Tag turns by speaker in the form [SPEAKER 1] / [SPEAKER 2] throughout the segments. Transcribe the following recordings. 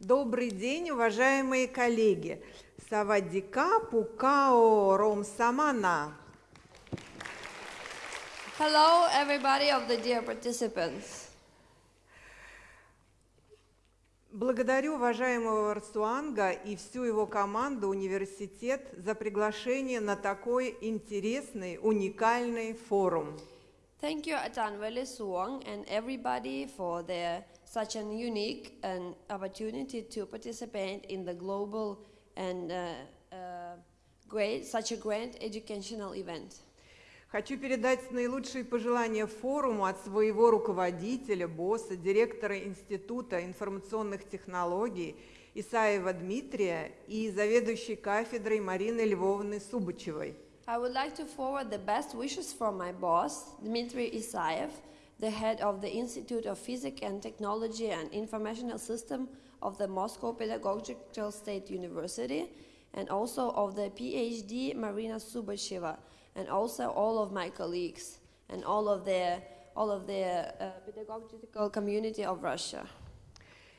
[SPEAKER 1] Добрый день, уважаемые коллеги. Савадика Пукао Ромсамана.
[SPEAKER 2] Hello, everybody of the dear participants.
[SPEAKER 1] Благодарю уважаемого Арсуанга и всю его команду университет за приглашение на такой интересный, уникальный форум.
[SPEAKER 2] Thank you, Atanwele Suong, and everybody for their such an unique and opportunity to participate in the global and uh, uh, great, such a great educational event.
[SPEAKER 1] Хочу передать наилучшие пожелания форуму от своего руководителя, босса, директора Института информационных технологий Исаева Дмитрия и заведующей кафедрой Марины Львовны Субачевой.
[SPEAKER 2] I would like to forward the best wishes from my boss, Dmitry Isaev, the head of the Institute of Physics and Technology and Informational System of the Moscow Pedagogical State University, and also of the PhD Marina Subasheva, and also all of my colleagues and all of the all of the uh, pedagogical community of Russia.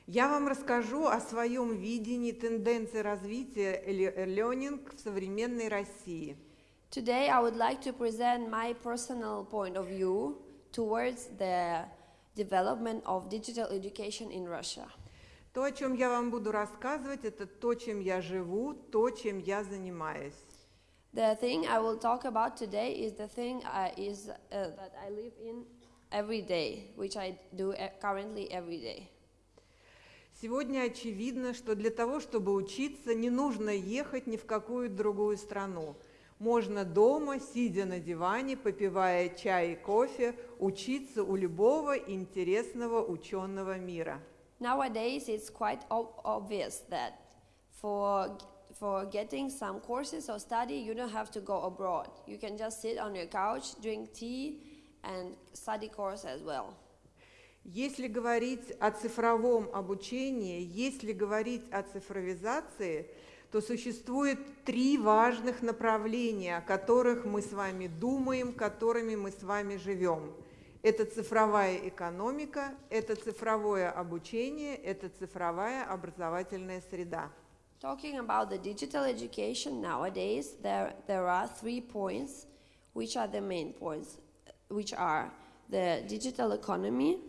[SPEAKER 1] Я вам расскажу о своем видении тенденции развития learning в современной России.
[SPEAKER 2] Today I would like to present my personal point of view towards the development of digital education in Russia.
[SPEAKER 1] То, о чем я вам буду рассказывать, это то, чем я живу, то, чем я занимаюсь.
[SPEAKER 2] The thing I will talk about today is the thing I, is, uh, that I live in every day, which I do e- currently every day.
[SPEAKER 1] Сегодня очевидно, что для того, чтобы учиться, не нужно ехать ни в какую другую страну. Можно дома, сидя на диване, попивая чай и кофе, учиться у любого интересного ученого мира.
[SPEAKER 2] Nowadays, it's quite ob- obvious that for, for getting some courses or study, you don't have to go abroad. You can just sit on your couch, drink tea, and study course as well.
[SPEAKER 1] Если говорить о цифровом обучении, если говорить о цифровизации, то существует три важных направления, о которых мы с вами думаем, которыми мы с вами живем. Это цифровая экономика, это цифровое обучение, это цифровая образовательная среда.
[SPEAKER 2] Talking about the digital education nowadays, there, there are three points which are the main points, which are the digital economy,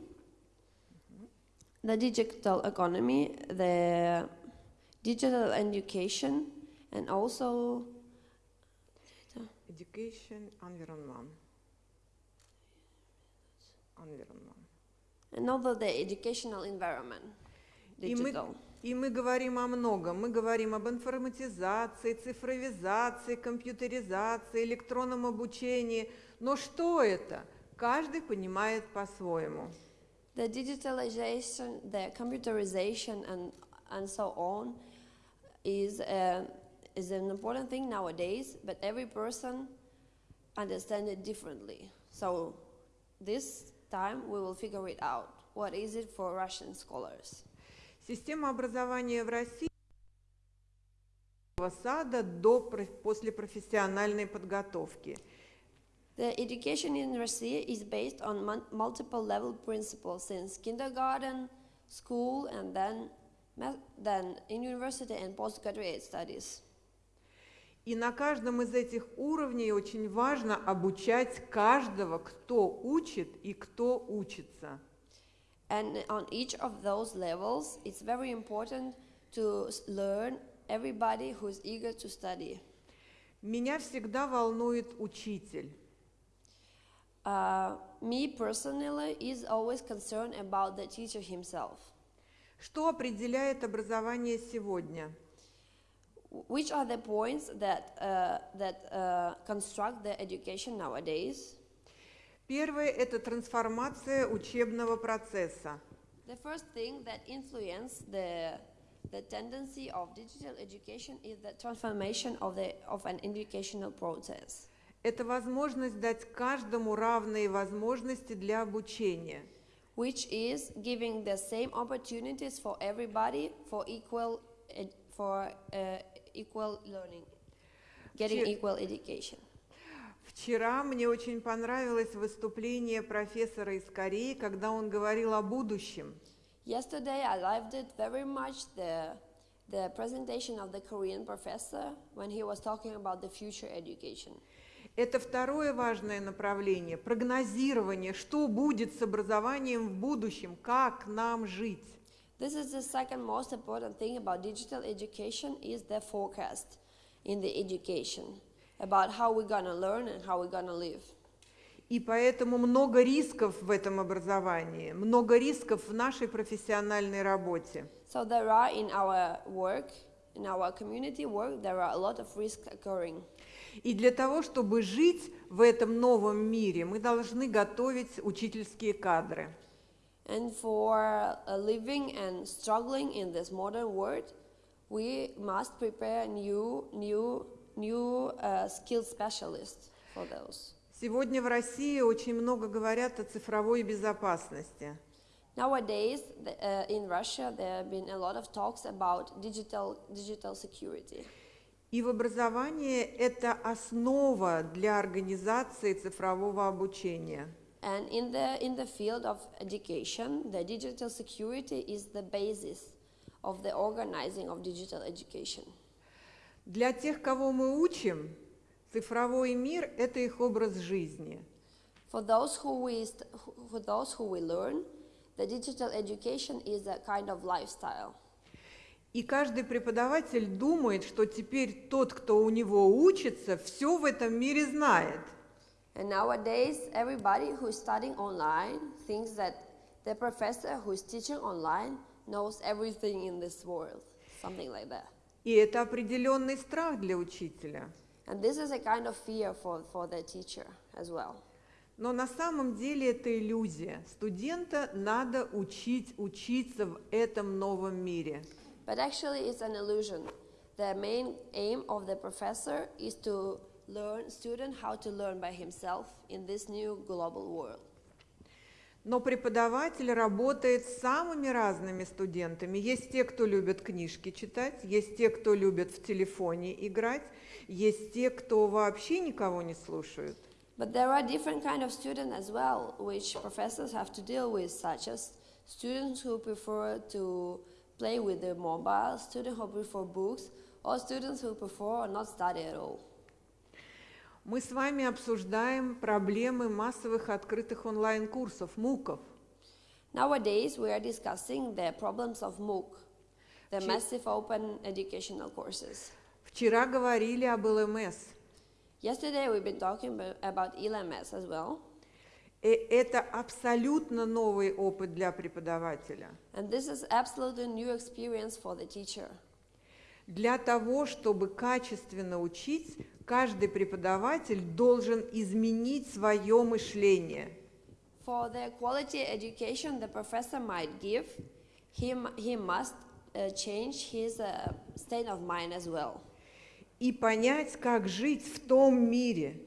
[SPEAKER 2] the digital economy, the digital education, and also
[SPEAKER 1] Education, environment. Environment.
[SPEAKER 2] and also the educational environment, digital.
[SPEAKER 1] и мы говорим о многом. Мы говорим об информатизации, цифровизации, компьютеризации, электронном обучении. Но что это? Каждый понимает по-своему.
[SPEAKER 2] The digitalization, the computerization, and, and so on is, uh, is an important thing nowadays, but every person understands it differently. So this time we will figure it out. What is it for Russian scholars?
[SPEAKER 1] Система образования в России с сада до проф- после профессиональной подготовки.
[SPEAKER 2] The education in Russia is based on mun- multiple level principles since kindergarten, school, and then, ma- then in university and postgraduate studies.
[SPEAKER 1] И на каждом из этих уровней очень важно обучать каждого, кто учит и кто учится.
[SPEAKER 2] And on each of those levels, it's very important to s- learn everybody who's eager to study.
[SPEAKER 1] Меня всегда волнует учитель.
[SPEAKER 2] Uh, me personally is always concerned about the teacher himself.
[SPEAKER 1] Что определяет образование сегодня?
[SPEAKER 2] Wh- Which are the points that, uh, that uh, construct the education nowadays?
[SPEAKER 1] Первое – это трансформация учебного процесса.
[SPEAKER 2] The first thing that influence the, the tendency of digital education is the transformation of, the, of an educational process.
[SPEAKER 1] Это возможность дать каждому равные возможности для обучения.
[SPEAKER 2] which is giving the same opportunities for everybody for equal ed- for uh, equal learning, getting
[SPEAKER 1] Че-
[SPEAKER 2] equal education.
[SPEAKER 1] Вчера мне очень понравилось выступление профессора из Кореи, когда он говорил о будущем.
[SPEAKER 2] Yesterday, I loved it very much the, the presentation of the Korean professor when he was talking about the future education.
[SPEAKER 1] Это второе важное направление – прогнозирование, что будет с образованием в будущем, как нам жить.
[SPEAKER 2] This is the second most important thing about digital education is the forecast in the education about how we're gonna learn and how we're gonna live.
[SPEAKER 1] И поэтому много рисков в этом образовании, много рисков в нашей профессиональной работе.
[SPEAKER 2] So there are in our work, in our community work, there are a lot of risks occurring.
[SPEAKER 1] И для того, чтобы жить в этом новом мире, мы должны готовить учительские кадры.
[SPEAKER 2] And for uh, living and struggling in this modern world, we must prepare new, new, new uh, skilled specialists for those.
[SPEAKER 1] Сегодня в России очень много говорят о цифровой безопасности.
[SPEAKER 2] Nowadays, uh, in Russia, there have been a lot of talks about digital, digital security.
[SPEAKER 1] И в образовании это основа для организации цифрового обучения.
[SPEAKER 2] And in the, in the field of education, the digital security is the basis of the organizing of digital education.
[SPEAKER 1] Для тех, кого мы учим, цифровой мир – это их образ жизни.
[SPEAKER 2] For those who we, for those who we learn, the digital education is a kind of lifestyle.
[SPEAKER 1] И каждый преподаватель думает, что теперь тот, кто у него учится, все в этом мире знает.
[SPEAKER 2] And nowadays, everybody who is studying online thinks that the professor who is teaching online knows everything in this world, something like that.
[SPEAKER 1] И это определенный страх для учителя.
[SPEAKER 2] And this is a kind of fear for, for the teacher as well.
[SPEAKER 1] Но на самом деле это иллюзия. Студента надо учить, учиться в этом новом мире.
[SPEAKER 2] But actually, it's an illusion. The main aim of the professor is to learn student how to learn by himself in this new global world.
[SPEAKER 1] Но преподаватель работает с самыми разными студентами. Есть те, кто любит книжки читать, есть те, кто любит в телефоне играть, есть те, кто вообще никого не слушают.
[SPEAKER 2] But there are different kind of students as well, which professors have to deal with, such as students who prefer to play with their mobile, students who prefer books, or students who prefer not study at all.
[SPEAKER 1] Мы с вами обсуждаем проблемы массовых открытых онлайн-курсов, МУКов.
[SPEAKER 2] Nowadays, we are discussing the problems of MOOC, the
[SPEAKER 1] Чи-
[SPEAKER 2] massive open educational courses.
[SPEAKER 1] Вчера говорили об ЛМС.
[SPEAKER 2] Yesterday, we've been talking abo- about E ELMS as well,
[SPEAKER 1] И это абсолютно новый опыт для преподавателя.
[SPEAKER 2] and this is absolutely new experience for the teacher.
[SPEAKER 1] Для того, чтобы качественно учить, каждый преподаватель должен изменить свое мышление.
[SPEAKER 2] For the quality education the professor might give, he, he must uh, change his uh, state of mind as well
[SPEAKER 1] И понять, как жить в том мире.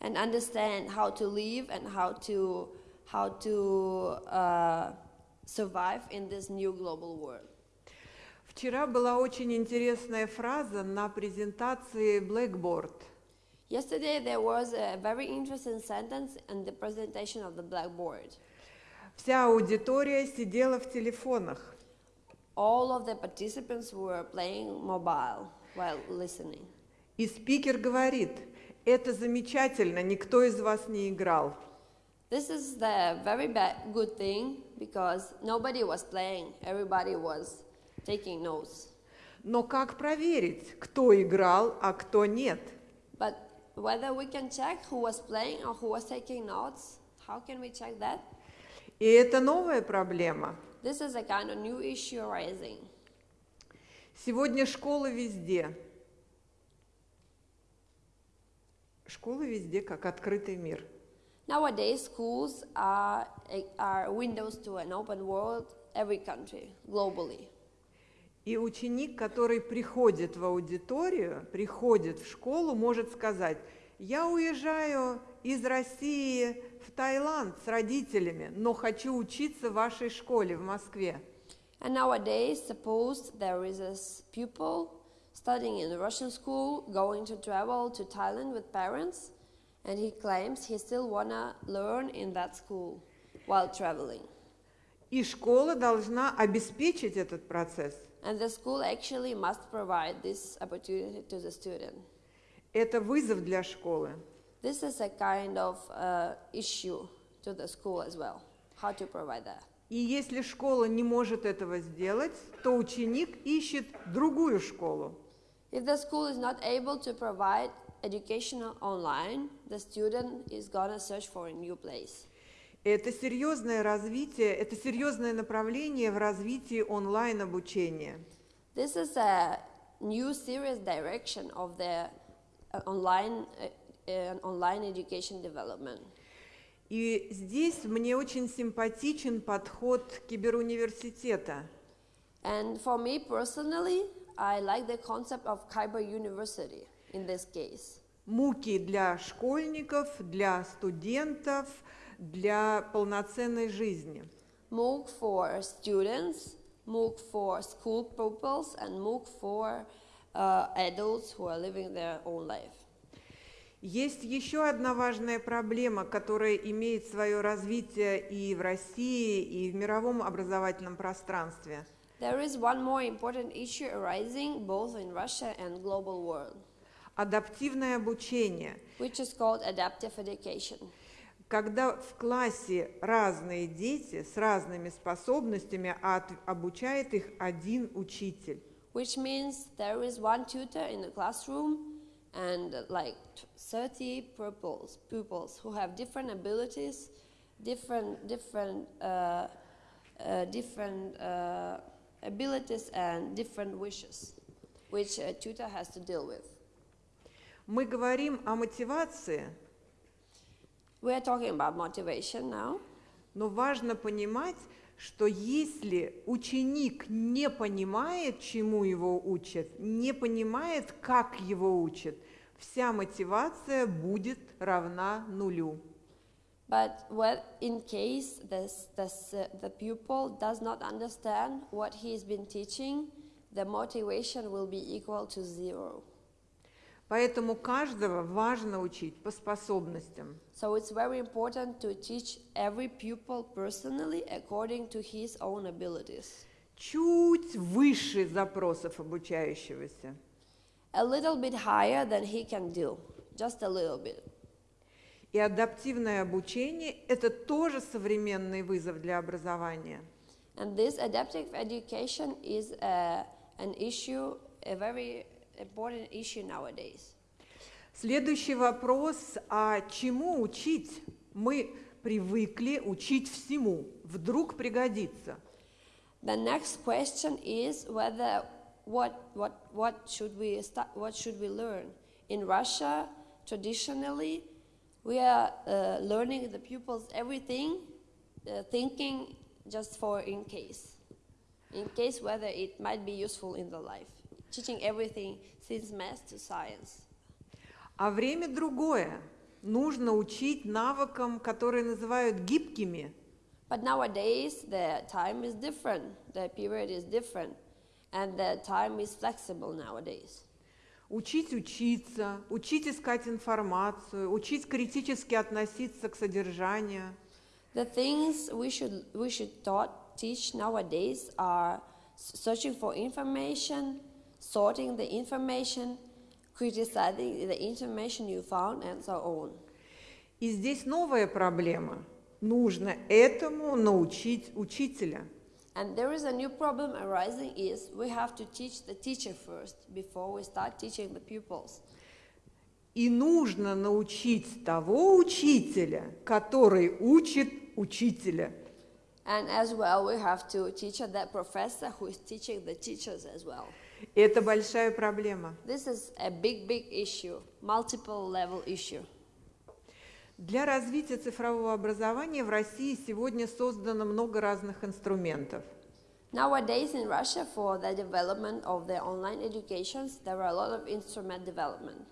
[SPEAKER 2] and understand how to live and how to, how to uh, survive in this new global world.
[SPEAKER 1] Вчера была очень интересная фраза на презентации Blackboard.
[SPEAKER 2] Yesterday there was a very interesting sentence in the presentation of the blackboard.
[SPEAKER 1] Вся аудитория сидела в телефонах.
[SPEAKER 2] All of the participants were playing mobile while listening.
[SPEAKER 1] И спикер говорит, это замечательно, никто из вас не играл.
[SPEAKER 2] This is the very bad, good thing because nobody was playing, everybody was taking notes.
[SPEAKER 1] Но как проверить, кто играл, а кто нет?
[SPEAKER 2] But whether we can check who was playing or who was taking notes, how can we check that?
[SPEAKER 1] И это новая проблема.
[SPEAKER 2] This is a kind of new issue arising.
[SPEAKER 1] Сегодня школы везде. Школы везде как открытый мир.
[SPEAKER 2] Nowadays, schools are, are windows to an open world, every country, globally.
[SPEAKER 1] И ученик, который приходит в аудиторию, приходит в школу, может сказать, я уезжаю из России в Таиланд с родителями, но хочу учиться в вашей школе в Москве.
[SPEAKER 2] And nowadays, suppose there is a pupil studying in a Russian school, going to travel to Thailand with parents, and he claims he still wanna learn in that school while traveling.
[SPEAKER 1] И школа должна обеспечить этот процесс.
[SPEAKER 2] And the school actually must provide this opportunity to the student.
[SPEAKER 1] Это вызов для школы.
[SPEAKER 2] This is a kind of uh, issue to the school as well. How to provide that.
[SPEAKER 1] И если школа не может этого сделать, то ученик ищет другую школу.
[SPEAKER 2] If the school is not able to provide educational online, the student is gonna search for a new place.
[SPEAKER 1] Это серьезное развитие, это серьезное направление в развитии онлайн-обучения.
[SPEAKER 2] This is a new serious direction of the uh, online uh, uh, online education development.
[SPEAKER 1] И здесь мне очень симпатичен подход киберуниверситета.
[SPEAKER 2] And for me personally, I like the concept of Kyber University in this case.
[SPEAKER 1] Муки для школьников, для студентов, для полноценной жизни.
[SPEAKER 2] MOOC for students, MOOC for school pupils, and MOOC for uh, adults who are living their own life.
[SPEAKER 1] Есть еще одна важная проблема, которая имеет свое развитие и в России, и в мировом образовательном пространстве.
[SPEAKER 2] There is one more important issue arising both in Russia and global world,
[SPEAKER 1] Адаптивное обучение.
[SPEAKER 2] which is called adaptive education.
[SPEAKER 1] Когда в классе разные дети с разными способностями, а от- обучает их один учитель.
[SPEAKER 2] which means there is one tutor in the classroom and uh, like t- 30 pupils, pupils who have different abilities, different different uh, uh, different uh, abilities and different wishes, which a tutor has to deal with.
[SPEAKER 1] Мы говорим о мотивации,
[SPEAKER 2] We are talking about motivation now,
[SPEAKER 1] но важно понимать, что если ученик не понимает, чему его учат, не понимает, как его учат, вся мотивация будет равна нулю.
[SPEAKER 2] but what in case this, this, uh, the pupil does not understand what he's been teaching, the motivation will be equal to zero.
[SPEAKER 1] Поэтому каждого важно учить по способностям.
[SPEAKER 2] So it's very important to teach every pupil personally according to his own abilities.
[SPEAKER 1] Чуть выше запросов обучающегося.
[SPEAKER 2] A little bit higher than he can do, just a little bit.
[SPEAKER 1] И адаптивное обучение – это тоже современный вызов для образования.
[SPEAKER 2] And this adaptive education is a, an issue, a very important issue nowadays.
[SPEAKER 1] Следующий вопрос, а чему учить? Мы привыкли учить всему, вдруг пригодится.
[SPEAKER 2] The next question is whether what, what, what, should we start, what should we learn? In Russia, traditionally, we are uh, learning the pupils everything, uh, thinking just for in case. In case whether it might be useful in the life. Teaching everything since math to science.
[SPEAKER 1] А время другое. Нужно учить навыкам, которые называют гибкими.
[SPEAKER 2] But nowadays, the time is different, the period is different, and the time is flexible nowadays.
[SPEAKER 1] Учить учиться, учить искать информацию, учить критически относиться к содержанию.
[SPEAKER 2] The things we should we should taught teach nowadays are searching for information, sorting the information, criticizing the information you found, and so on.
[SPEAKER 1] И здесь новая проблема. Нужно этому научить учителя.
[SPEAKER 2] And there is a new problem arising is we have to teach the teacher first before we start teaching the pupils.
[SPEAKER 1] И нужно научить того учителя, который учит учителя.
[SPEAKER 2] And as well, we have to teach that professor who is teaching the teachers as well.
[SPEAKER 1] Это большая проблема.
[SPEAKER 2] This is a big, big issue, multiple level issue.
[SPEAKER 1] Для развития цифрового образования в России сегодня создано много разных инструментов.
[SPEAKER 2] Nowadays in Russia, for the development of the online educations, there are a lot of instrument development,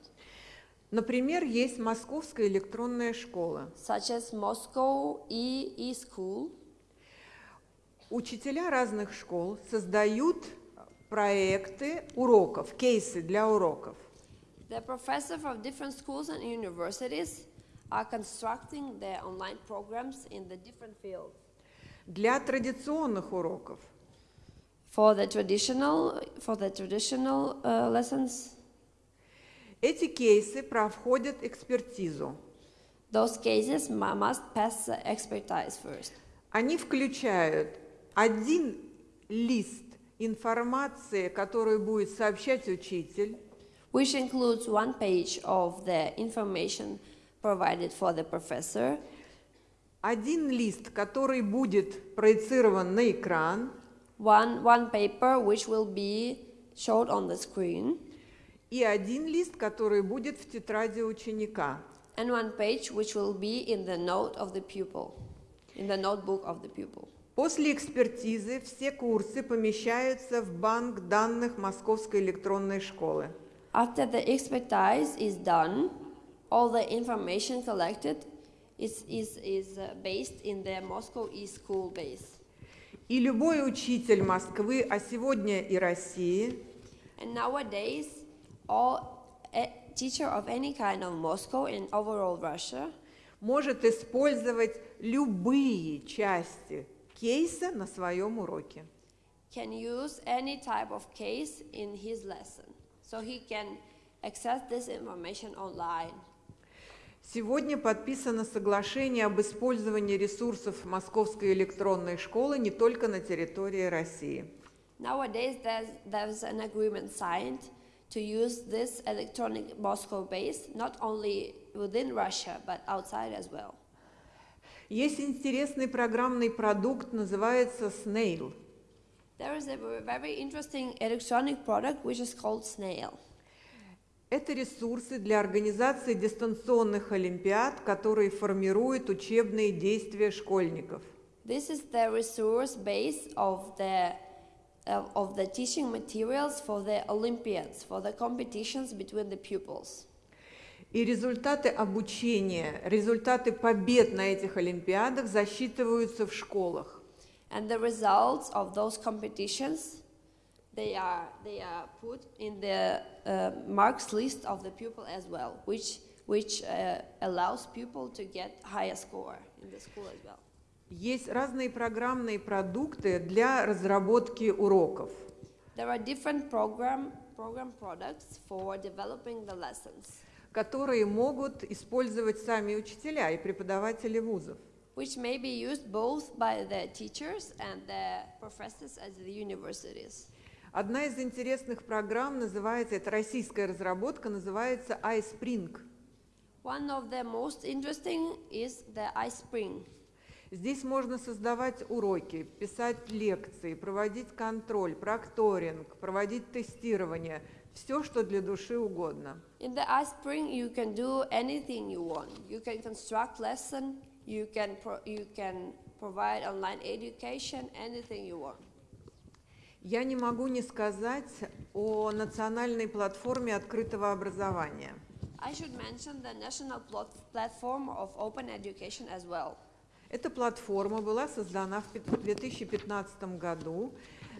[SPEAKER 1] Например, есть Московская электронная школа.
[SPEAKER 2] such as Moscow E E School.
[SPEAKER 1] Учителя разных школ создают проекты уроков, кейсы для уроков.
[SPEAKER 2] The professors of different schools and universities are constructing their online programs in the different fields.
[SPEAKER 1] Для традиционных уроков
[SPEAKER 2] For the traditional, for the traditional uh, lessons,
[SPEAKER 1] эти кейсы проходят экспертизу.
[SPEAKER 2] those cases mu- must pass the expertise first.
[SPEAKER 1] Они включают один лист информации, которую будет сообщать учитель,
[SPEAKER 2] which includes one page of the information provided for the professor,
[SPEAKER 1] один лист, который будет проецирован на экран,
[SPEAKER 2] one, one paper which will be showed on the screen,
[SPEAKER 1] и один лист, который будет в тетради ученика.
[SPEAKER 2] and one page which will be in the note of the pupil, in the notebook of the pupil.
[SPEAKER 1] После экспертизы все курсы помещаются в банк данных Московской электронной школы.
[SPEAKER 2] After the expertise is done, all the information collected is, is, is uh, based in the Moscow e-school base.
[SPEAKER 1] И любой учитель Москвы, а сегодня и России,
[SPEAKER 2] And nowadays, all a teacher of any kind of Moscow and overall Russia
[SPEAKER 1] может использовать любые части кейса на своем уроке.
[SPEAKER 2] can use any type of case in his lesson. So he can access this information online.
[SPEAKER 1] Сегодня подписано соглашение об использовании ресурсов Московской электронной школы не только на территории России.
[SPEAKER 2] Nowadays, there's, there's an agreement signed to use this electronic Moscow base not only within Russia but outside as well.
[SPEAKER 1] Есть интересный программный продукт, называется Snail.
[SPEAKER 2] There is a ver- very interesting electronic product which is called Snail.
[SPEAKER 1] Это ресурсы для организации дистанционных олимпиад, которые формируют учебные действия школьников.
[SPEAKER 2] This is the resource base of the of, of the teaching materials for the Olympiads, for the competitions between the pupils.
[SPEAKER 1] И результаты обучения, результаты побед на этих олимпиадах засчитываются в школах.
[SPEAKER 2] And the results of those competitions, they are they are put in the uh, marks list of the pupil as well, which which uh, allows pupil to get higher score in the school as well.
[SPEAKER 1] Есть разные программные продукты для разработки уроков.
[SPEAKER 2] There are different program program products for developing the lessons,
[SPEAKER 1] которые могут использовать сами учителя и преподаватели вузов.
[SPEAKER 2] which may be used both by the teachers and the professors at the universities.
[SPEAKER 1] Одна из интересных программ называется, это российская разработка, называется iSpring.
[SPEAKER 2] One of the most interesting is the iSpring.
[SPEAKER 1] Здесь можно создавать уроки, писать лекции, проводить контроль, прокторинг, проводить тестирование, все, что для души угодно.
[SPEAKER 2] In the iSpring, you can do anything you want. You can construct lesson. You can pro- you can provide online education. Anything you want.
[SPEAKER 1] Я не могу не сказать о национальной платформе открытого образования.
[SPEAKER 2] I should mention the national plat- platform of open education as well.
[SPEAKER 1] Эта платформа была создана в пят- 2015 году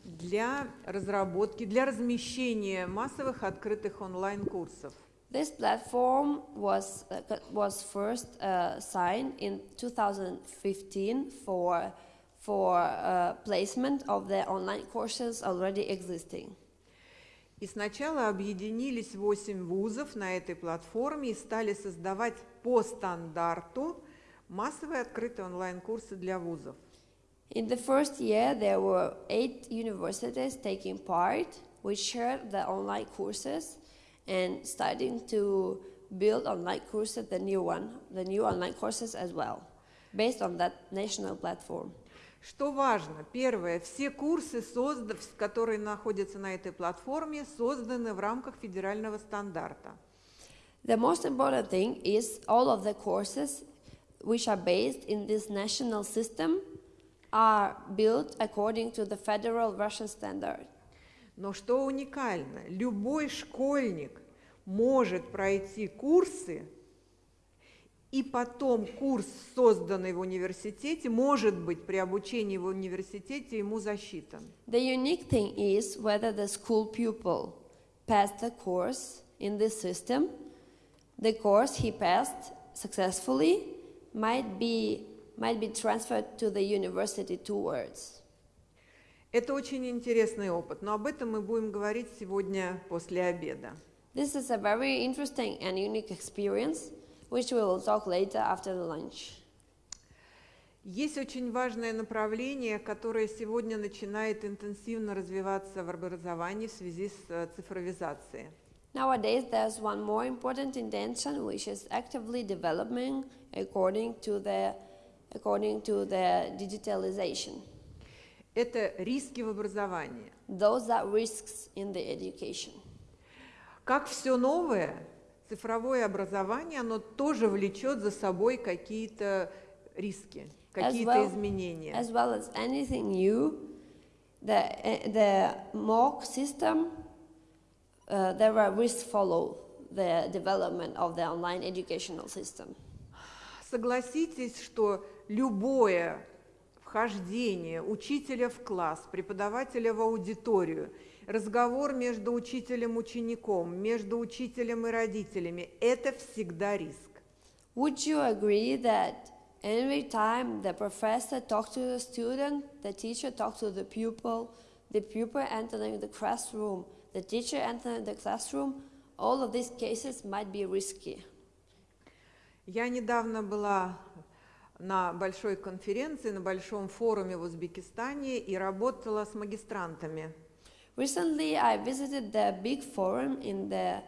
[SPEAKER 1] для разработки, для размещения массовых открытых онлайн-курсов.
[SPEAKER 2] This platform was uh, was first uh, signed in 2015 for for uh, placement of the online courses already existing.
[SPEAKER 1] И сначала объединились 8 вузов на этой платформе и стали создавать по стандарту массовые открытые онлайн-курсы для вузов.
[SPEAKER 2] In the first year, there were eight universities taking part, which shared the online courses and starting to build online courses, the new one, the new online courses as well, based on that national platform.
[SPEAKER 1] Что важно? Первое, все курсы, которые находятся на этой платформе, созданы в рамках федерального стандарта.
[SPEAKER 2] The most important thing is all of the courses which are based in this national system are built according to the federal Russian standard.
[SPEAKER 1] Но что уникально, любой школьник может пройти курсы, и потом курс, созданный в университете, может быть при обучении в университете ему засчитан.
[SPEAKER 2] The unique thing is whether the school pupil passed the course in this system. The course he passed successfully might be might be transferred to the university towards.
[SPEAKER 1] Это очень интересный опыт, но об этом мы будем говорить сегодня после обеда.
[SPEAKER 2] This is a very interesting and unique experience, which we will talk later after the lunch.
[SPEAKER 1] Есть очень важное направление, которое сегодня начинает интенсивно развиваться в образовании в связи с э, цифровизацией.
[SPEAKER 2] Nowadays, there's one more important intention which is actively developing according to the, according to the digitalization.
[SPEAKER 1] Это риски в образовании.
[SPEAKER 2] Those are risks in the education.
[SPEAKER 1] Как все новое, цифровое образование, оно тоже влечет за собой какие-то риски, какие-то
[SPEAKER 2] well-
[SPEAKER 1] изменения.
[SPEAKER 2] As well as anything new, the, uh, the MOOC system, uh, there are risks follow the development of the online educational system.
[SPEAKER 1] Согласитесь, что любое вхождение учителя в класс, преподавателя в аудиторию, разговор между учителем и учеником, между учителем и родителями – это всегда риск.
[SPEAKER 2] Would you agree that every time the professor talks to the student, the teacher talks to the pupil, the pupil entering the classroom, the teacher entering the classroom, all of these cases might be risky.
[SPEAKER 1] Я недавно была на большой конференции, на большом форуме в Узбекистане и работала с магистрантами.
[SPEAKER 2] Recently, I visited the big forum in the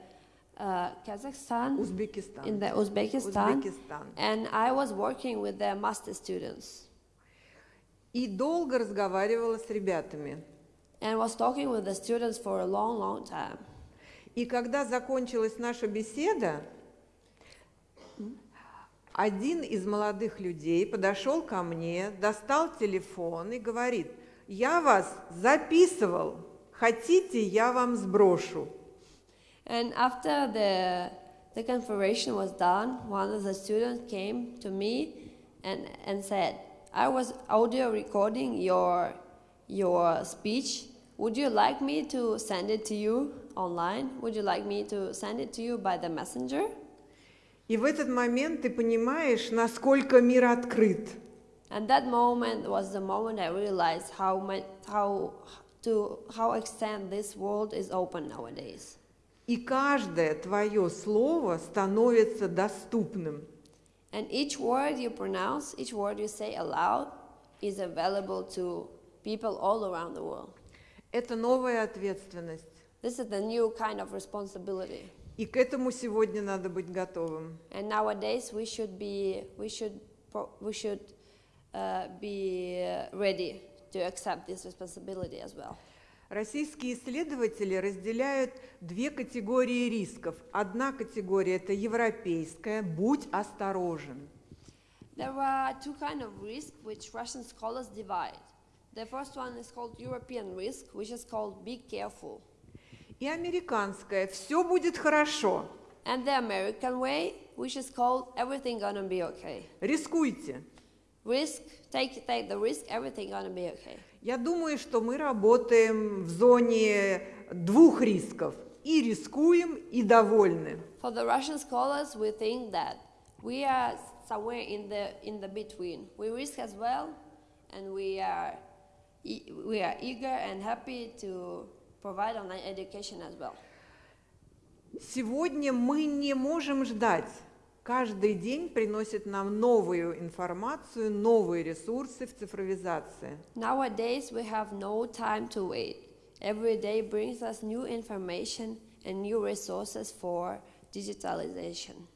[SPEAKER 2] uh, Kazakhstan,
[SPEAKER 1] Узбекистан.
[SPEAKER 2] in the Uzbekistan,
[SPEAKER 1] Узбекистан.
[SPEAKER 2] and I was working with the master students
[SPEAKER 1] И долго разговаривала с ребятами.
[SPEAKER 2] and was talking with the students for a long, long time.
[SPEAKER 1] И когда закончилась наша беседа, один из молодых людей подошел ко мне, достал телефон и говорит, я вас записывал, хотите, я вам сброшу.
[SPEAKER 2] And after the, the conference was done, one of the students came to me and, and said, I was audio recording your, your speech. Would you like me to send it to you online? Would you like me to send it to you by the messenger?
[SPEAKER 1] И в этот момент ты понимаешь, насколько мир открыт.
[SPEAKER 2] And that moment was the moment I realized how, much, how, to, how extent this world is open nowadays.
[SPEAKER 1] И каждое твое слово становится доступным.
[SPEAKER 2] And each word you pronounce, each word you say aloud, is available to people all around the world.
[SPEAKER 1] Это новая ответственность.
[SPEAKER 2] This is the new kind of responsibility.
[SPEAKER 1] И к этому сегодня надо быть готовым.
[SPEAKER 2] And nowadays we should be, we should, pro- we should uh, be uh, ready to accept this responsibility as well.
[SPEAKER 1] Российские исследователи разделяют две категории рисков. Одна категория – это европейская, будь осторожен.
[SPEAKER 2] There are two kind of risk which Russian scholars divide. The first one is called European risk, which is called be careful.
[SPEAKER 1] И американская – все будет хорошо,
[SPEAKER 2] And the American way, which is called everything gonna be okay.
[SPEAKER 1] рискуйте.
[SPEAKER 2] Risk, take, take the risk, everything gonna be okay.
[SPEAKER 1] Я думаю, что мы работаем в зоне двух рисков. И рискуем, и довольны.
[SPEAKER 2] For the Russian scholars, we think that we are somewhere in the, in the between. We risk as well, and we are, e- we are eager and happy to provide online education as well.
[SPEAKER 1] Сегодня мы не можем ждать. Каждый день приносит нам новую информацию, новые ресурсы в цифровизации.
[SPEAKER 2] Nowadays, we have no time to wait. Every day brings us new information and new resources for digitalization.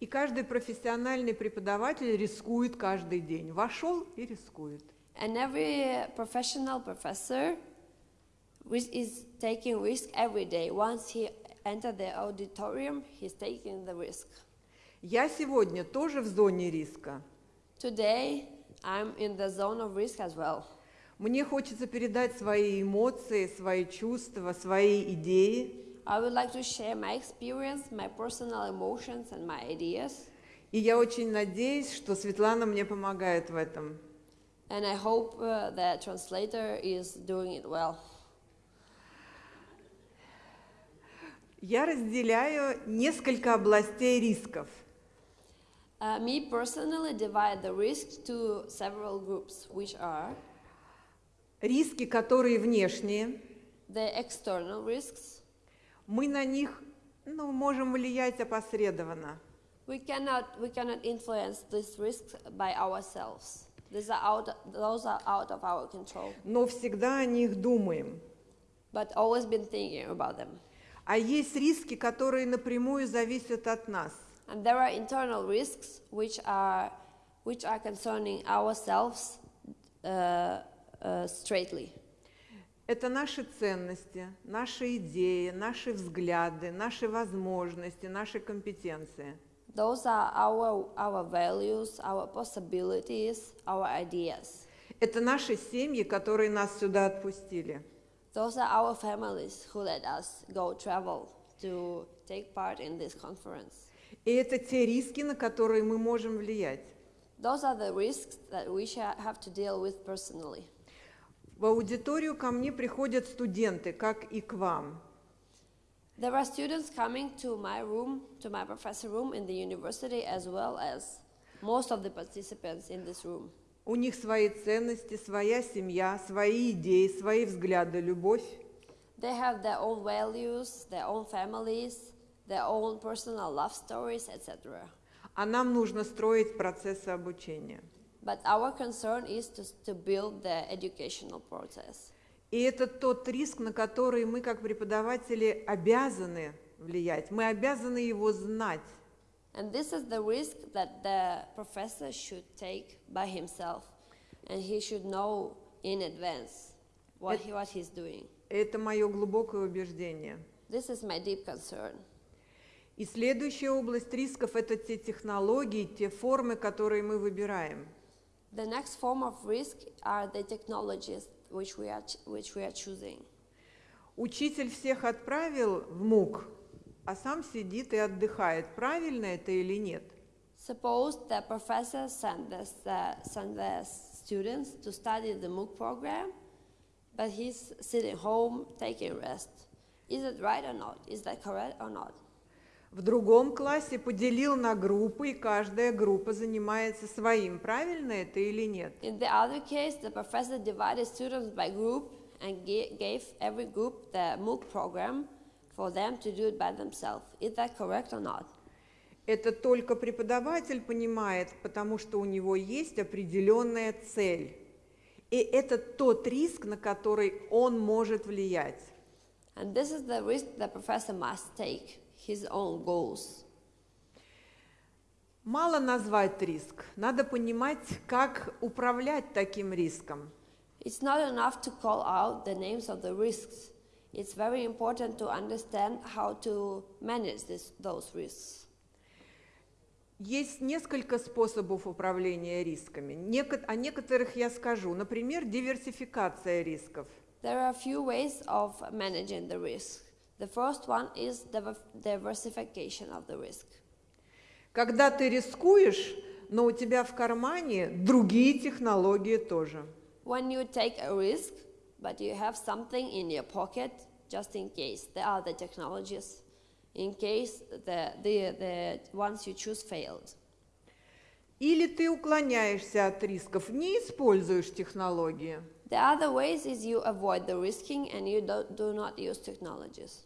[SPEAKER 1] И каждый профессиональный преподаватель рискует каждый день. Вошел и рискует.
[SPEAKER 2] And every professional professor is taking risk every day. Once he entered the auditorium, he's taking the risk.
[SPEAKER 1] Я сегодня тоже в зоне риска.
[SPEAKER 2] Today, I'm in the zone of risk as well.
[SPEAKER 1] Мне хочется передать свои эмоции, свои чувства, свои идеи.
[SPEAKER 2] I would like to share my experience, my personal emotions, and my ideas.
[SPEAKER 1] И я очень надеюсь, что Светлана мне помогает в этом.
[SPEAKER 2] And I hope uh, the translator is doing it well.
[SPEAKER 1] Я разделяю несколько областей рисков.
[SPEAKER 2] Uh, me personally divide the risk to several groups, which are
[SPEAKER 1] риски, которые внешние,
[SPEAKER 2] the external risks.
[SPEAKER 1] мы на них ну, можем влиять опосредованно.
[SPEAKER 2] We cannot, we cannot influence these risks by ourselves. These are out, those are out of our control.
[SPEAKER 1] но всегда о них думаем.
[SPEAKER 2] But always been thinking about them.
[SPEAKER 1] А есть риски, которые напрямую зависят от нас.
[SPEAKER 2] And there are internal risks which are, which are concerning ourselves uh, uh, straightly.
[SPEAKER 1] Это наши ценности, наши идеи, наши взгляды, наши возможности, наши компетенции.
[SPEAKER 2] Those are our, our values, our possibilities, our ideas.
[SPEAKER 1] Это наши семьи, которые нас сюда отпустили.
[SPEAKER 2] Those are our families who let us go travel to take part in this conference.
[SPEAKER 1] И это те риски, на которые мы можем влиять.
[SPEAKER 2] Those are the risks that we have to deal with personally.
[SPEAKER 1] В аудиторию ко мне приходят студенты, как и к вам.
[SPEAKER 2] There are students coming to my room, to my professor room in the university, as well as most of the participants in this room.
[SPEAKER 1] У них свои ценности, своя семья, свои идеи, свои взгляды, любовь.
[SPEAKER 2] They have their own values, their own families, their own personal love stories, etc.
[SPEAKER 1] А нам нужно строить процессы обучения.
[SPEAKER 2] But our concern is to, to build the educational process.
[SPEAKER 1] И это тот риск, на который мы, как преподаватели, обязаны влиять. Мы обязаны его знать.
[SPEAKER 2] And this is the risk that the professor should take by himself. And he should know in advance what, he, what he's doing.
[SPEAKER 1] Это мое глубокое убеждение.
[SPEAKER 2] This is my deep concern.
[SPEAKER 1] И следующая область рисков – это те технологии, те формы, которые мы выбираем.
[SPEAKER 2] The next form of risk are the technologies which we are, ch- which we are choosing.
[SPEAKER 1] Учитель всех отправил в МУК, а сам сидит и отдыхает. Правильно это или нет?
[SPEAKER 2] Suppose the professor sent the, uh, sent the students to study the MOOC program, but he's sitting home taking rest. Is it right or not? Is that correct or not?
[SPEAKER 1] В другом классе поделил на группы, и каждая группа занимается своим. Правильно это или нет?
[SPEAKER 2] In the other case, the professor divided students by group and ga- gave every group the MOOC program for them to do it by themselves. Is that correct or not?
[SPEAKER 1] Это только преподаватель понимает, потому что у него есть определенная цель. И это тот риск, на который он может влиять.
[SPEAKER 2] And this is the risk the professor must take, his own goals.
[SPEAKER 1] Мало назвать риск, надо понимать, как управлять таким риском.
[SPEAKER 2] It's not enough to call out the names of the risks. It's very important to understand how to manage this, those risks.
[SPEAKER 1] Есть несколько способов управления рисками. Неко- О некоторых я скажу. Например, диверсификация рисков.
[SPEAKER 2] There are a few ways of managing the risk. The first one is diver- diversification of the risk.
[SPEAKER 1] Когда ты рискуешь, но у тебя в кармане другие технологии тоже.
[SPEAKER 2] When you take a risk, but you have something in your pocket just in case there are the technologies, in case the, the, the ones you choose failed.
[SPEAKER 1] Или ты уклоняешься от рисков, не используешь технологии.
[SPEAKER 2] The other ways is you avoid the risking and you do, do not use technologies.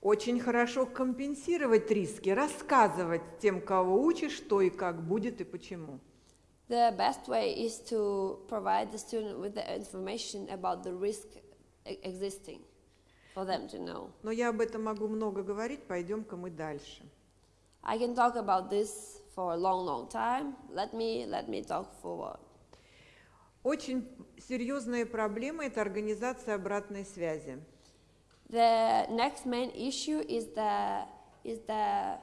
[SPEAKER 1] Очень хорошо компенсировать риски, рассказывать тем, кого учишь, что и как будет и почему.
[SPEAKER 2] The best way is to provide the student with the information about the risk e- existing for them to know.
[SPEAKER 1] Но я об этом могу много говорить, пойдем-ка мы дальше.
[SPEAKER 2] I can talk about this for a long, long time. Let me, let me talk forward.
[SPEAKER 1] Очень серьезная проблема – это организация обратной связи.
[SPEAKER 2] The next main issue is the, is the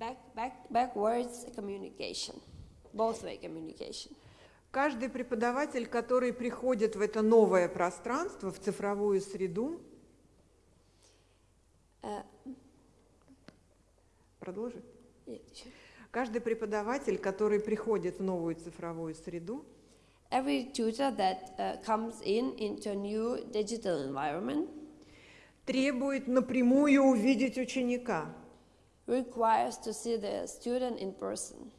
[SPEAKER 2] back, back, backwards communication, both way communication.
[SPEAKER 1] Каждый преподаватель, который приходит в это новое пространство, в цифровую среду,
[SPEAKER 2] Uh, sure.
[SPEAKER 1] Каждый преподаватель, который приходит в новую цифровую среду,
[SPEAKER 2] Every tutor that uh, comes in into a new digital environment
[SPEAKER 1] требует напрямую увидеть ученика.
[SPEAKER 2] requires to see the student in person.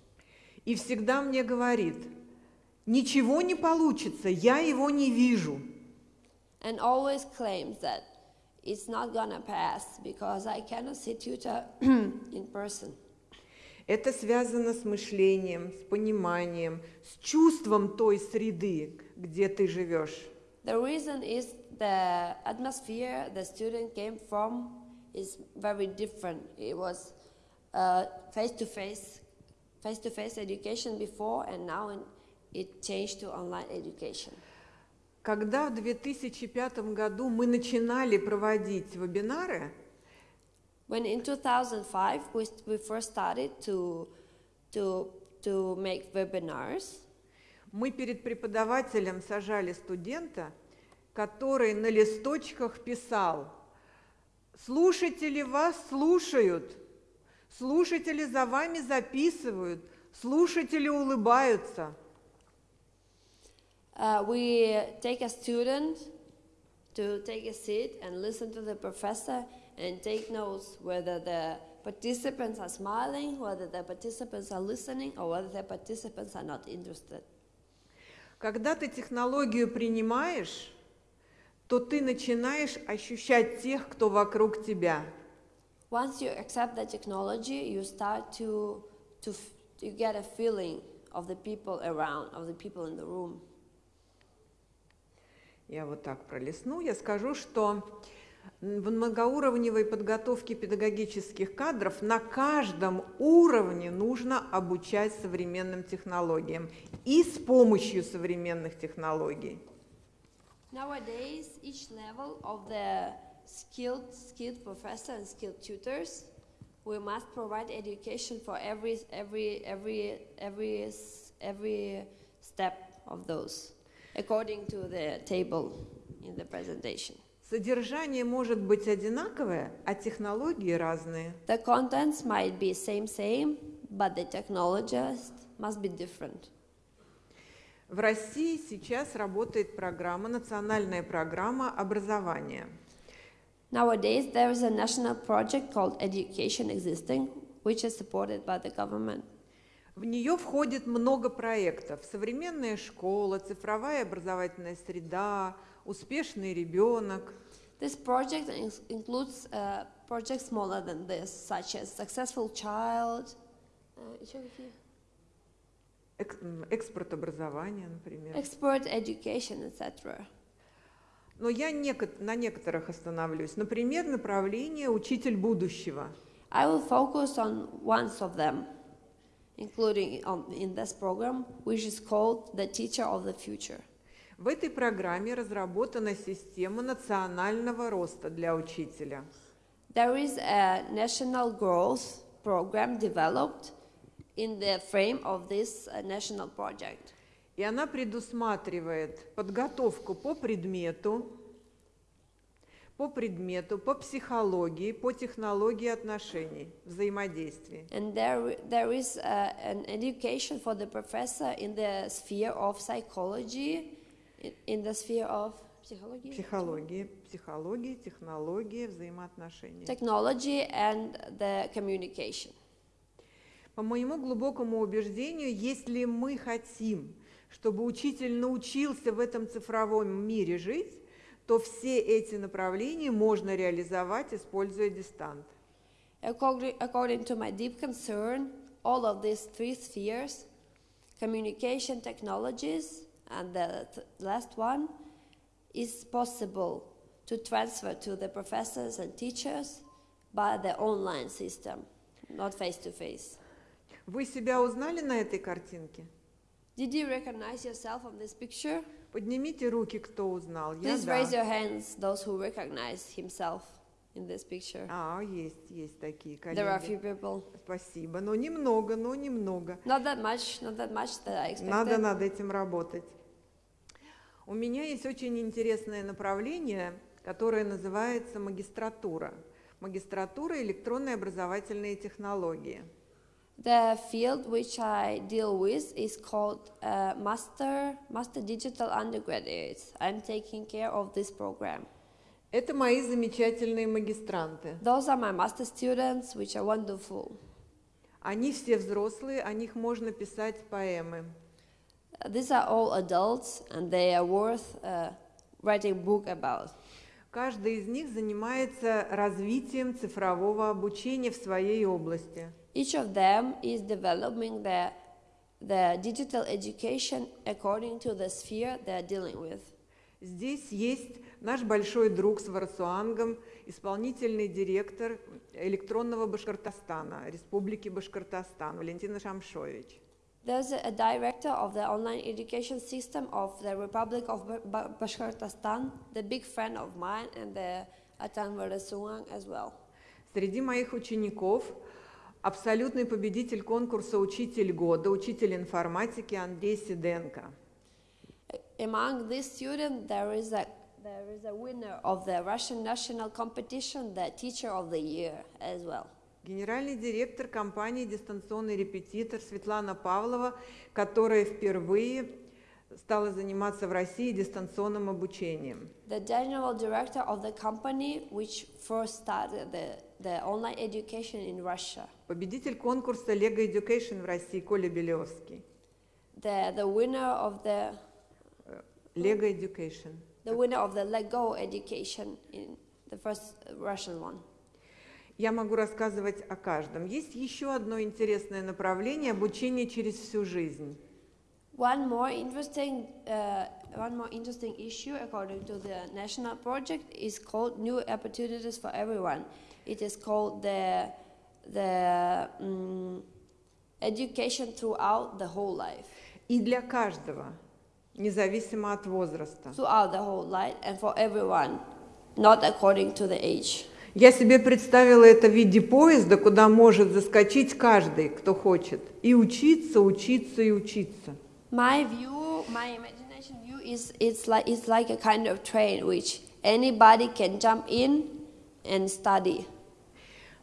[SPEAKER 1] и всегда мне говорит, ничего не получится, я его не вижу.
[SPEAKER 2] and always claims that it's not gonna pass because I cannot see tutor in person.
[SPEAKER 1] Это связано с мышлением, с пониманием, с чувством той среды, где ты живешь.
[SPEAKER 2] The reason is the atmosphere the student came from is very different. It was face to face, face to face education before, and now in- it changed to online education.
[SPEAKER 1] Когда в 2005 году мы начинали проводить вебинары,
[SPEAKER 2] When in 2005 we, we first started to, to, to make webinars,
[SPEAKER 1] мы перед преподавателем сажали студента, который на листочках писал «Слушатели вас слушают, слушатели за вами записывают, слушатели улыбаются».
[SPEAKER 2] uh, we take a student to take a seat and listen to the professor and take notes whether the participants are smiling, whether the participants are listening, or whether the participants are not interested.
[SPEAKER 1] Когда ты технологию принимаешь, то ты начинаешь ощущать тех, кто вокруг тебя.
[SPEAKER 2] Once you accept the technology, you start to, to you get a feeling of the people around, of the people in the room.
[SPEAKER 1] Я вот так пролистну. Я скажу, что в многоуровневой подготовке педагогических кадров на каждом уровне нужно обучать современным технологиям и с помощью современных технологий.
[SPEAKER 2] Nowadays, each level of the skilled, skilled professor and skilled tutors, we must provide education for every, every, every, every, every step of those, according to the table in the presentation.
[SPEAKER 1] Содержание может быть одинаковое, а технологии разные.
[SPEAKER 2] The contents might be same, same, but the technologies must be different.
[SPEAKER 1] В России сейчас работает программа, национальная программа образования.
[SPEAKER 2] Nowadays, there is a national project called Education Existing, which is supported by the government.
[SPEAKER 1] В нее входит много проектов. Современная школа, цифровая образовательная среда, успешный ребенок.
[SPEAKER 2] This project in- includes uh, projects smaller than this, such as Successful Child, uh,
[SPEAKER 1] экспорт образования, например.
[SPEAKER 2] Expert Education, etc.
[SPEAKER 1] Но я на некоторых остановлюсь. Например, направление «Учитель будущего».
[SPEAKER 2] I will focus on one of them, including on, in this program, which is called the Teacher of the Future.
[SPEAKER 1] В этой программе разработана система национального роста для учителя.
[SPEAKER 2] There is a national growth program developed in the frame of this uh, national project.
[SPEAKER 1] И она предусматривает подготовку по предмету, по предмету, по психологии, по технологии отношений, взаимодействия.
[SPEAKER 2] And there, there is uh, an education for the professor in the sphere of psychology, in, the sphere of psychology,
[SPEAKER 1] Психологии, психологии, технологии, взаимоотношения.
[SPEAKER 2] technology and the communication.
[SPEAKER 1] По моему глубокому убеждению, если мы хотим, чтобы учитель научился в этом цифровом мире жить, то все эти направления можно реализовать, используя дистант.
[SPEAKER 2] According to my deep concern, all of these three spheres communication technologies, and the th- last one is possible to transfer to the professors and teachers by the online system, not face to face.
[SPEAKER 1] Вы себя узнали на этой картинке?
[SPEAKER 2] Did you recognize yourself on this picture?
[SPEAKER 1] Поднимите руки, кто узнал. Я
[SPEAKER 2] Please
[SPEAKER 1] да.
[SPEAKER 2] raise your hands, those who recognize himself in this picture.
[SPEAKER 1] А, есть, есть такие
[SPEAKER 2] There are a few
[SPEAKER 1] коллеги.
[SPEAKER 2] people.
[SPEAKER 1] Спасибо, но немного, но немного.
[SPEAKER 2] Not that much, not that much that I expected.
[SPEAKER 1] Надо над этим работать. У меня есть очень интересное направление, которое называется магистратура. Магистратура электронные образовательные технологии.
[SPEAKER 2] The field which I deal with is called uh, Master Master Digital Undergraduates. I'm taking care of this program.
[SPEAKER 1] Это мои замечательные магистранты.
[SPEAKER 2] Those are my master students, which are wonderful.
[SPEAKER 1] Они все взрослые, о них можно писать поэмы.
[SPEAKER 2] These are all adults, and they are worth uh, writing book about.
[SPEAKER 1] Каждый из них занимается развитием цифрового обучения в своей области.
[SPEAKER 2] Each of them is developing the, the digital education according to the sphere they're dealing with.
[SPEAKER 1] Здесь есть наш большой друг с Варсуангом, исполнительный директор электронного Башкортостана, Республики Башкортостан, Валентина Шамшович.
[SPEAKER 2] There's a, a director of the online education system of the Republic of Ba- Ba- Bashkortostan, the big friend of mine, and the Atan Varasuang as well.
[SPEAKER 1] Среди моих учеников абсолютный победитель конкурса «Учитель года», учитель информатики Андрей Сиденко.
[SPEAKER 2] Among these students, there is a there is a winner of the Russian national competition, the teacher of the year as well.
[SPEAKER 1] Генеральный директор компании «Дистанционный репетитор» Светлана Павлова, которая впервые стала заниматься в России дистанционным обучением.
[SPEAKER 2] The general director of the company, which first started the, the online education in Russia.
[SPEAKER 1] Победитель конкурса Lego Education в России Коля Белевский.
[SPEAKER 2] The, the winner of the
[SPEAKER 1] Lego Education.
[SPEAKER 2] the winner of the Lego education in the first Russian one.
[SPEAKER 1] Я могу рассказывать о каждом. Есть еще одно интересное направление – обучение через всю жизнь.
[SPEAKER 2] One more interesting, uh, one more interesting issue, according to the national project, is called New Opportunities for Everyone. It is called the the mm, education throughout the whole life,
[SPEAKER 1] И для каждого, независимо от возраста.
[SPEAKER 2] throughout the whole life, and for everyone, not according to the age.
[SPEAKER 1] Я себе представила это в виде поезда, куда может заскочить каждый, кто хочет, и учиться, учиться и учиться.
[SPEAKER 2] My view, my imagination view is it's like it's like a kind of train which anybody can jump in and study.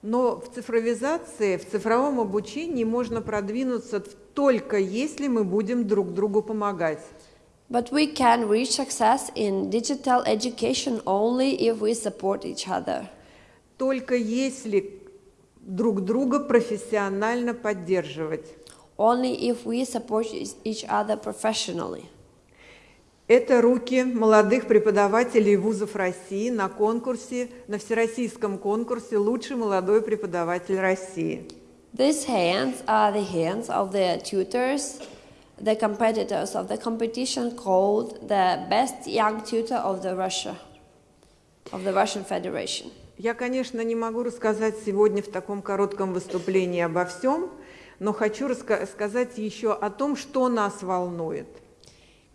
[SPEAKER 1] Но в цифровизации, в цифровом обучении можно продвинуться только если мы будем друг другу помогать.
[SPEAKER 2] But we can reach success in digital education only if we support each other.
[SPEAKER 1] Только если друг друга профессионально поддерживать.
[SPEAKER 2] Only if we support each- other professionally.
[SPEAKER 1] Это руки молодых преподавателей вузов России на конкурсе, на всероссийском конкурсе «Лучший молодой преподаватель России».
[SPEAKER 2] These hands are the hands of the tutors, the competitors of the competition called the best young tutor of the Russia, of the Russian Federation.
[SPEAKER 1] Я, конечно, не могу рассказать сегодня в таком коротком выступлении обо всем, но хочу раска- сказать еще о том, что нас волнует.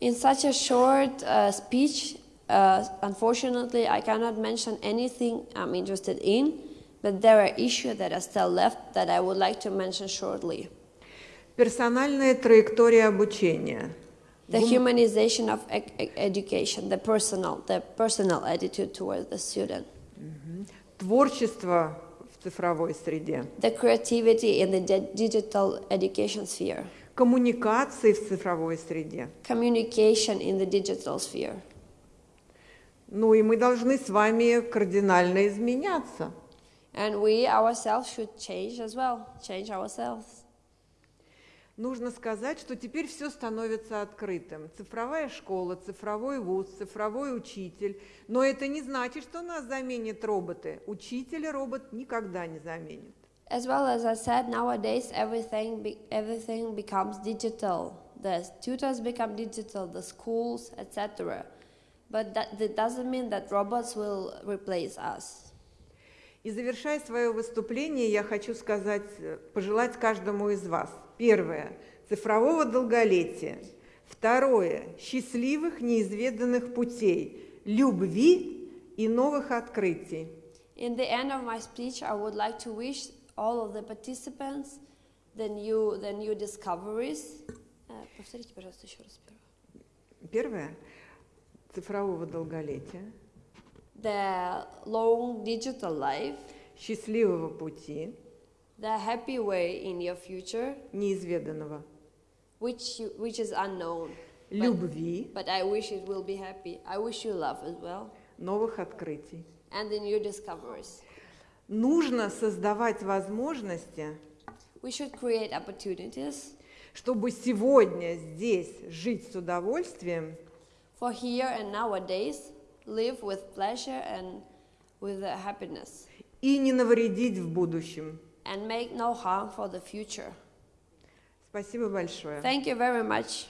[SPEAKER 2] In such a short uh, speech, uh, unfortunately, I cannot mention anything I'm interested in, but there are issues that are still left that I would like to mention shortly.
[SPEAKER 1] Персональная траектория обучения.
[SPEAKER 2] The humanization of ec- ec- education, the personal, the personal attitude towards the student,
[SPEAKER 1] Творчество в цифровой среде.
[SPEAKER 2] the creativity in the di- digital education sphere,
[SPEAKER 1] Коммуникации в цифровой среде.
[SPEAKER 2] communication in the digital sphere.
[SPEAKER 1] Ну и мы должны с вами кардинально изменяться.
[SPEAKER 2] And we ourselves should change as well, change ourselves.
[SPEAKER 1] Нужно сказать, что теперь все становится открытым. Цифровая школа, цифровой вуз, цифровой учитель. Но это не значит, что нас заменят роботы. Учителя робот никогда не заменит.
[SPEAKER 2] As well as I said, nowadays everything be, everything becomes digital. The tutors become digital, the schools, etc. But that, that doesn't mean that robots will replace us.
[SPEAKER 1] И завершая свое выступление, я хочу сказать, э, пожелать каждому из вас. Первое – цифрового долголетия. Второе – счастливых неизведанных путей, любви и новых открытий.
[SPEAKER 2] In the end of my speech, I would like to wish all of the participants the new, the new discoveries. Э, повторите, пожалуйста, еще раз. первое.
[SPEAKER 1] Первое – цифрового долголетия,
[SPEAKER 2] The long digital life,
[SPEAKER 1] счастливого пути,
[SPEAKER 2] the happy way in your future,
[SPEAKER 1] неизведанного,
[SPEAKER 2] which, you, which is unknown. But,
[SPEAKER 1] любви,
[SPEAKER 2] but I wish it will be happy. I wish you love as well.
[SPEAKER 1] новых открытий.
[SPEAKER 2] And the new discoveries.
[SPEAKER 1] Нужно создавать возможности
[SPEAKER 2] We should create opportunities
[SPEAKER 1] чтобы сегодня здесь жить с удовольствием
[SPEAKER 2] for here and nowadays, live with pleasure and with uh, happiness,
[SPEAKER 1] и не навредить в будущем.
[SPEAKER 2] and make no harm for the future.
[SPEAKER 1] Спасибо большое.
[SPEAKER 2] Thank you very much.